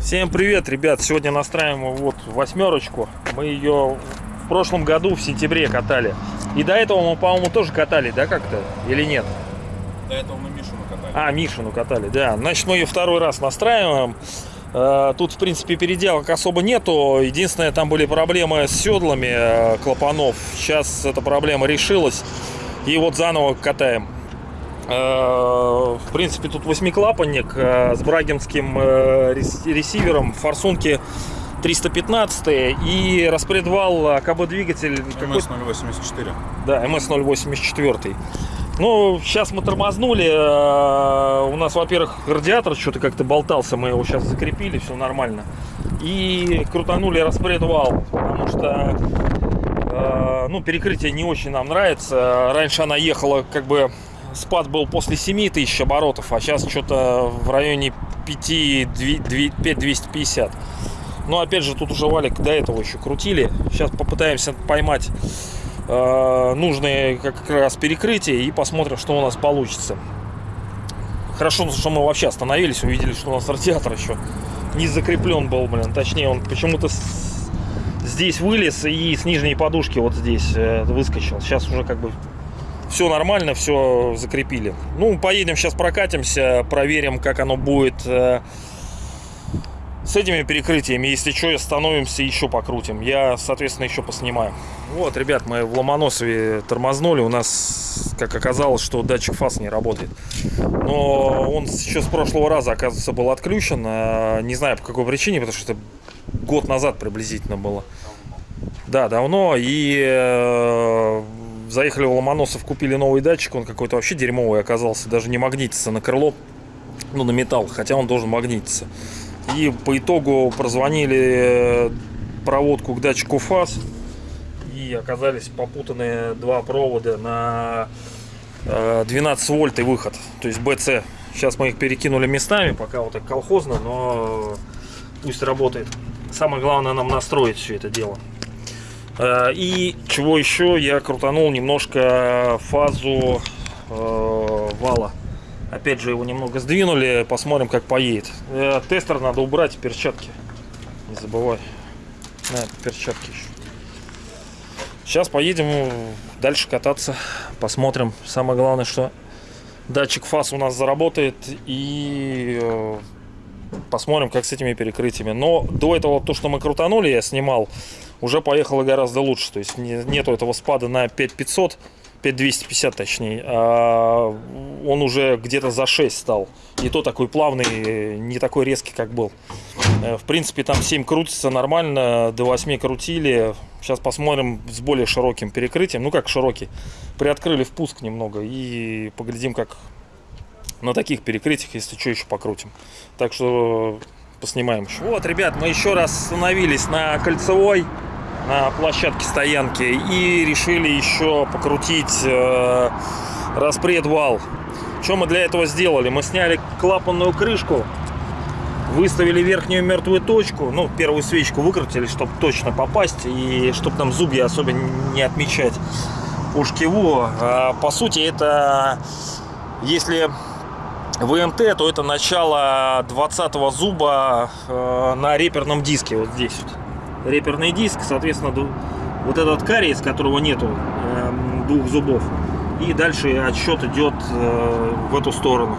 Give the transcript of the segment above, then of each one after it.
Всем привет, ребят! Сегодня настраиваем вот восьмерочку. Мы ее в прошлом году в сентябре катали. И до этого мы, по-моему, тоже катали, да, как-то? Или нет? До этого мы Мишину катали. А, Мишину катали, да. Значит, мы ее второй раз настраиваем. Э, Тут, в принципе, переделок особо нету. Единственное, там были проблемы с седлами э, клапанов. Сейчас эта проблема решилась. И вот заново катаем. Э, В принципе, тут восьмиклапанник с брагинским рес- ресивером, форсунки 315 и распредвал АКБ-двигатель какой МС-084. да, МС-084. Ну, сейчас мы тормознули. э, У нас, во-первых, радиатор что-то как-то болтался. Мы его сейчас закрепили, все нормально. И крутанули распредвал, потому что э, ну, перекрытие не очень нам нравится. Раньше она ехала, как бы, спад был после 7 тысяч оборотов, а сейчас что-то в районе 5, 5250. Но опять же, тут уже валик до этого еще крутили. Сейчас попытаемся поймать нужные как раз перекрытия и посмотрим, что у нас получится. Хорошо, что мы вообще остановились, увидели, что у нас радиатор еще не закреплен был, блин. Точнее, он почему-то здесь вылез и с нижней подушки вот здесь э, выскочил. Сейчас уже как бы все нормально, все закрепили. Ну, поедем сейчас прокатимся, проверим, как оно будет э, с этими перекрытиями. Если что, остановимся, еще покрутим. Я, соответственно, еще поснимаю. Вот, ребят, мы в Ломоносове тормознули. У нас, как оказалось, что датчик фаз не работает. Но он еще с прошлого раза, оказывается, был отключен. А, Не знаю, по какой причине, потому что это год назад приблизительно было. Да, давно. И э, заехали в Ломоносов, купили новый датчик. Он какой-то вообще дерьмовый оказался. Даже не магнитится на крыло, ну, на металл, хотя он должен магнититься. И по итогу прозвонили э, проводку к датчику фаз. И оказались попутанные два провода на э, 12 вольт и выход. То есть BC. Сейчас мы их перекинули местами, пока вот так колхозно, но пусть работает. Самое главное нам настроить все это дело. Э, И чего еще, я крутанул немножко фазу э, вала. Опять же его немного сдвинули, посмотрим как поедет. Э, Тестер надо убрать, перчатки. Не забывай. На, перчатки еще. Сейчас поедем дальше кататься, посмотрим. Самое главное, что датчик фаз у нас заработает и э, посмотрим, как с этими перекрытиями. Но до этого то, что мы крутанули, я снимал, уже поехало гораздо лучше. То есть не- нету этого спада на 5500, 5250 точнее. а он уже где-то за 6 стал. И то такой плавный, не такой резкий, как был. Э, В принципе, там 7 крутится нормально, до 8 крутили. Сейчас посмотрим с более широким перекрытием. Ну, как широкий. Приоткрыли впуск немного и поглядим, как на таких перекрытиях, если что, еще покрутим. Так что поснимаем еще. Вот, ребят, мы еще раз остановились на кольцевой, на площадке стоянки и решили еще покрутить э, распредвал. Что мы для этого сделали? Мы сняли клапанную крышку, выставили верхнюю мертвую точку, ну, первую свечку выкрутили, чтобы точно попасть и чтобы там зубья особо не отмечать по шкиву. А, По сути, это если ВМТ, то это начало 20 зуба э, на реперном диске, вот здесь вот. Реперный диск, соответственно, вот этот карий, из которого нету эм, двух зубов. И дальше отсчет идет э, в эту сторону.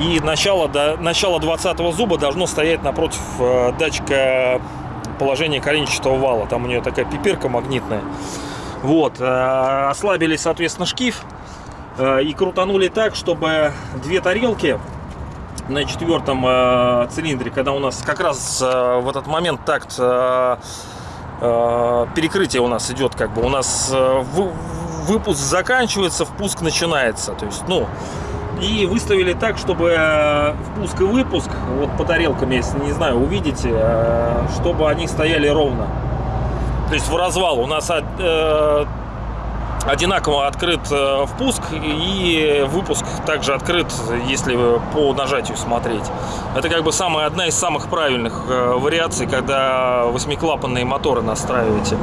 И начало, до, начало 20 зуба должно стоять напротив э, датчика положения коленчатого вала. Там у нее такая пипирка магнитная. Вот. э, ослабили, соответственно, шкив. и крутанули так, чтобы две тарелки на четвертом э, цилиндре, когда у нас как раз э, в этот момент такт э, э, перекрытие у нас идет, как бы у нас э, вы- выпуск заканчивается, впуск начинается. То есть, ну, и выставили так, чтобы э, впуск и выпуск, вот по тарелкам, если не знаю, увидите, э, чтобы они стояли ровно. То есть в развал у нас э, одинаково открыт э, впуск и выпуск также открыт, если по нажатию смотреть. Это как бы самая, одна из самых правильных э, вариаций, когда восьмиклапанные моторы настраиваете.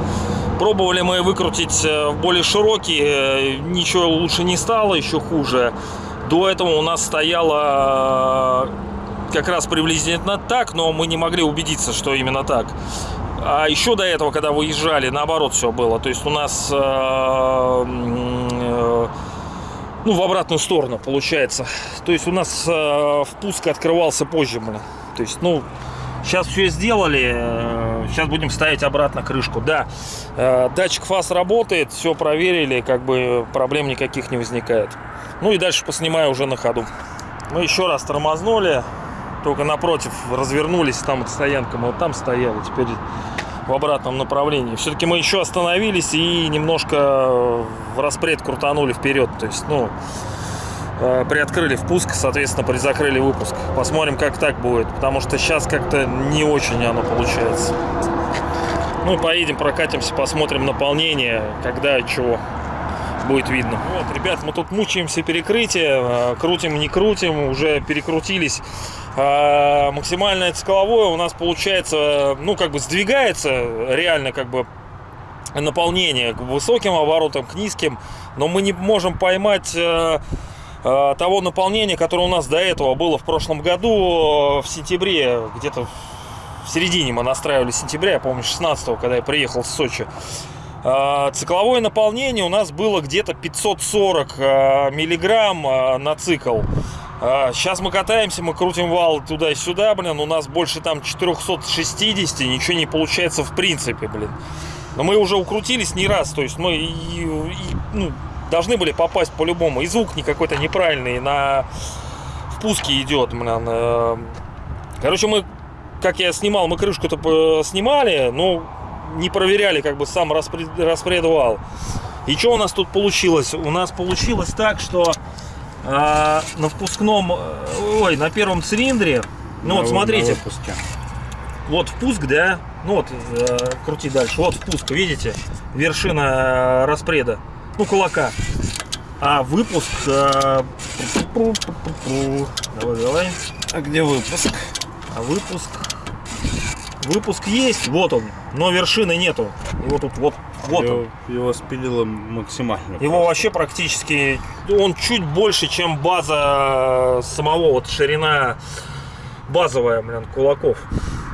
Пробовали мы выкрутить э, в более широкие, ничего лучше не стало, еще хуже. До этого у нас стояло как раз приблизительно так, но мы не могли убедиться, что именно так. А еще до этого, когда выезжали, наоборот все было. То есть у нас э, э, ну, в обратную сторону получается. То есть у нас э, впуск открывался позже, блин. То есть, ну, сейчас все сделали. э, Сейчас будем ставить обратно крышку. Да, э, датчик фаз работает, все проверили, как бы проблем никаких не возникает. Ну и дальше поснимаю уже на ходу. Мы еще раз тормознули, только напротив развернулись, там вот стоянка, мы вот там стояли, теперь в обратном направлении. Все-таки мы еще остановились и немножко в распред крутанули вперед. То есть, ну, э, приоткрыли впуск, соответственно, призакрыли выпуск. Посмотрим, как так будет, потому что сейчас как-то не очень оно получается. Ну поедем, прокатимся, посмотрим наполнение, когда чего будет видно. Вот, ребят, мы тут мучаемся перекрытие, э, крутим, не крутим, уже перекрутились. А, Максимальное цикловое у нас получается, ну, как бы сдвигается реально, как бы наполнение к высоким оборотам, к низким, но мы не можем поймать э, э, того наполнения, которое у нас до этого было в прошлом году, э, в сентябре, где-то в середине мы настраивали сентября, я помню, 16 когда я приехал в Сочи. А, Цикловое наполнение у нас было где-то 540 а, миллиграмм на цикл. Сейчас мы катаемся, мы крутим вал туда-сюда, блин, у нас больше там 460, ничего не получается в принципе, блин. Но мы уже укрутились не раз, то есть мы и- и, ну, должны были попасть по-любому. И звук не какой-то неправильный на впуске идет, блин. э. Короче, мы, как я снимал, мы крышку-то снимали, но не проверяли как бы сам распред, распредвал. И что у нас тут получилось? У нас получилось так, что а, на впускном, э, ой, на первом цилиндре, ну вот смотрите, вот впуск, да, ну вот, э, крути дальше, вот впуск, видите, вершина э, распреда, ну кулака. А выпуск, э, давай, давай, А где выпуск? а выпуск, выпуск есть, вот он, но вершины нету. Его тут вот, вот он. его, его спилило максимально. Его вообще практически, он чуть больше, чем база самого, вот ширина базовая, блин, кулаков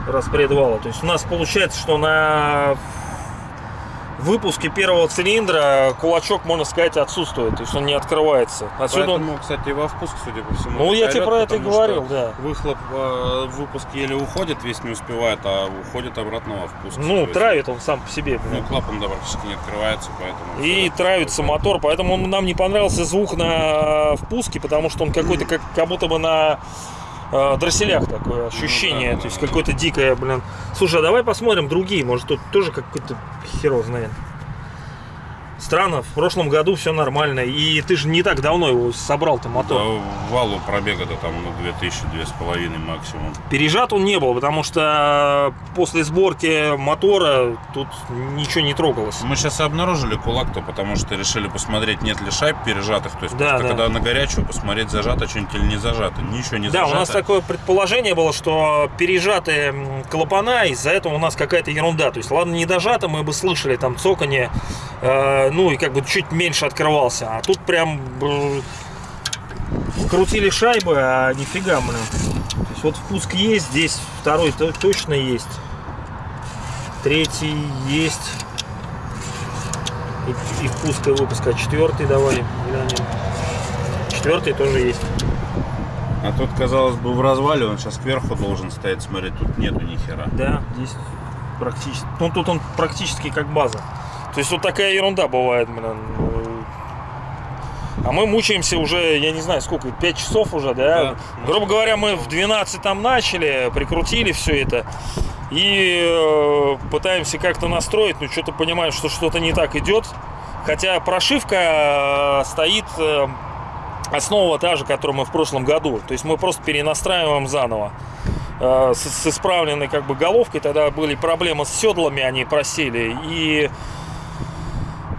распредвала. То есть у нас получается, что на выпуске первого цилиндра кулачок, можно сказать, отсутствует. То есть он не открывается. Отсюда он- Поэтому, кстати, и во впуск, судя по всему. Ну, я тебе про это и говорил, да. Выхлоп э, выпуск еле уходит, весь не успевает, а уходит обратно во впуск. Ну, травит он сам по себе. Ну, клапан да, практически не открывается, поэтому... И травится мотор, поэтому он- нам не понравился звук на впуске, потому что он какой-то как, как будто бы на э, дросселях такое ощущение, Ну да, то есть да, какое-то дикое, блин. Слушай, а давай посмотрим другие, может тут тоже какой-то херово знает. Странно, в прошлом году все нормально, и ты же не так давно его собрал-то мотор. Да, валу пробега-то там, ну, 2000, 2500 максимум. Пережат он не был, потому что после сборки мотора тут ничего не трогалось. Мы сейчас обнаружили кулак-то, потому что решили посмотреть, нет ли шайб пережатых. То есть, Да, да. когда на горячую посмотреть, зажато что-нибудь или не зажато. Ничего не Да, зажато. у нас такое предположение было, что пережатые клапана, из-за этого у нас какая-то ерунда. То есть, ладно, не дожато, мы бы слышали там цоканье, э, ну и как бы чуть меньше открывался. А тут прям э, крутили шайбы, а нифига, блин. То есть вот впуск есть, здесь второй то- точно есть. Третий есть. И, и впуск и выпуск. А четвертый давай. Четвертый тоже есть. А тут, казалось бы, в развале он сейчас кверху должен стоять. Смотри, тут нету ни хера. Да, здесь практически. Ну тут он практически как база. То есть вот такая ерунда бывает, блин. А мы мучаемся уже, я не знаю, сколько, 5 часов уже, да? Да. Грубо говоря, мы в 12 там начали, прикрутили все это. И э, пытаемся как-то настроить, но что-то понимаем, что что-то не так идет. Хотя прошивка э, стоит э, основа та же, которую мы в прошлом году. То есть мы просто перенастраиваем заново. Э, С, с исправленной как бы головкой. Тогда были проблемы с седлами, они просели. И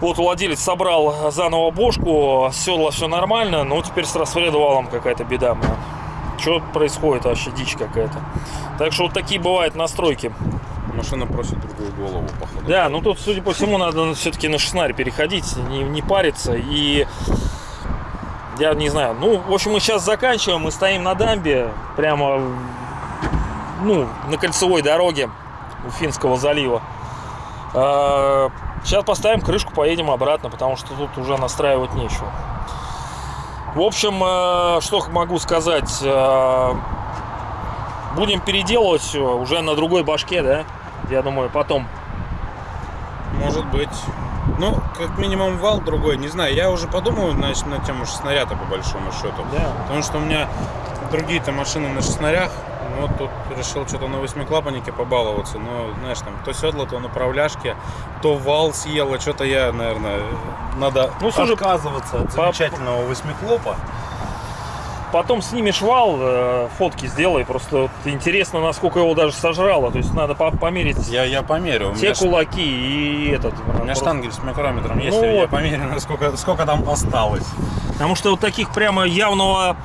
вот владелец собрал заново бошку, седла все нормально, но теперь с распредвалом какая-то беда. Что происходит вообще дичь какая-то. Так что вот такие бывают настройки. машина просит другую голову, походу. Да, ну тут, судя по всему, надо все-таки на шестнарь переходить, не, не париться. И я не знаю. Ну, в общем, мы сейчас заканчиваем. Мы стоим на дамбе, прямо ну, на кольцевой дороге у Финского залива. Сейчас поставим крышку, поедем обратно, потому что тут уже настраивать нечего. В общем, э, что могу сказать. Э, Будем переделывать все уже на другой башке, да? Я думаю, потом. Может быть. Ну, как минимум вал другой, не знаю. Я уже подумал значит, на тему снаряда по большому счету. Да. Потому что у меня другие-то машины на шестнарях. Ну, вот тут решил что-то на восьмиклапаннике побаловаться. Но, знаешь, там то седло, то направляшки, то вал съело. Что-то я, наверное, надо Ну, слушай, отказываться от по- замечательного восьмиклопа. Потом снимешь вал, э, фотки сделай. Просто вот интересно, насколько его даже сожрало. То есть надо по- померить Я, я померю. Все меня, ш- кулаки и этот. у меня просто- штангель с микрометром есть. Ну я вот. померю, насколько, сколько там осталось. Потому что вот таких прямо явного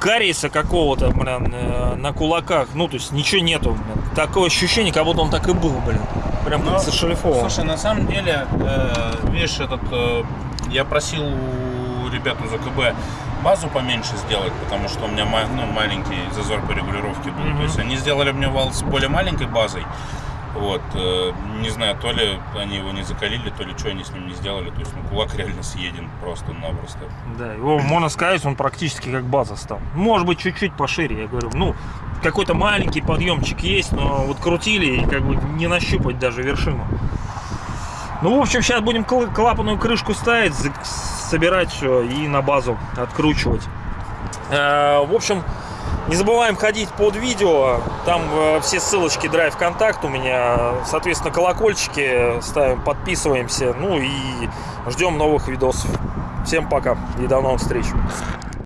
кариеса какого-то, блин, э, на кулаках, ну, то есть ничего нету, блин. Такое ощущение, как будто он так и был, блин. Прям как зашлифован. Слушай, на самом деле, э, видишь, этот, э, я просил у ребят из АКБ базу поменьше сделать, потому что у меня ну, маленький зазор по регулировке был. Мгм. То есть они сделали мне вал с более маленькой базой. Вот, э, не знаю, то ли они его не закалили, то ли что они с ним не сделали. То есть, ну, кулак реально съеден просто-напросто. Да, его, можно сказать, он практически как база стал. Может быть, чуть-чуть пошире, я говорю. Ну, какой-то маленький подъемчик есть, но вот крутили и как бы не нащупать даже вершину. Ну, в общем, сейчас будем кл- клапанную крышку ставить, собирать все и на базу откручивать. Э, В общем, не забываем ходить под видео. Там э, все ссылочки Drive контакт у меня. Соответственно, колокольчики ставим, подписываемся. Ну и ждем новых видосов. Всем пока и до новых встреч.